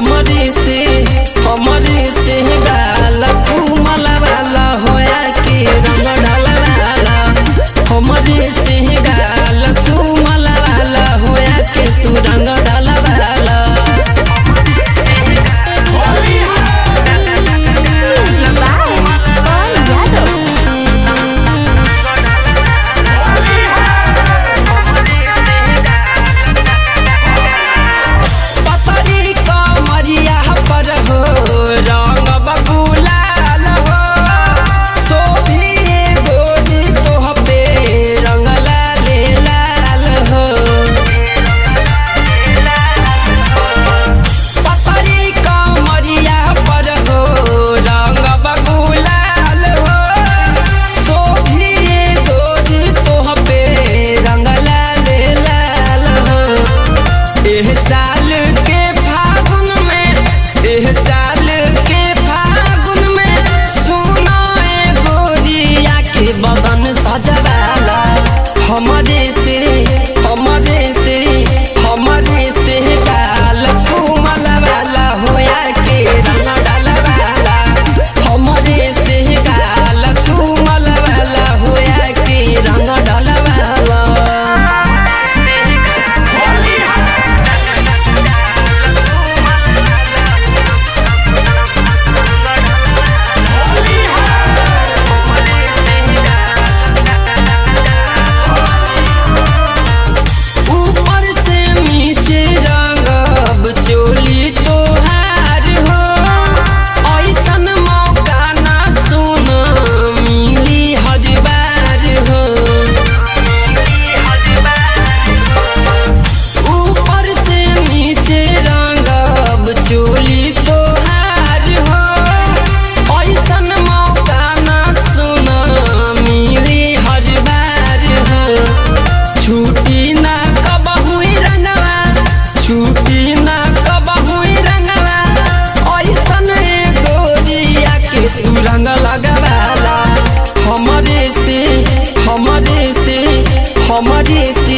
I'ma pensar बिना ऐसन गोरिया के रंग लगावाला हमरे से हमरे से हमरे से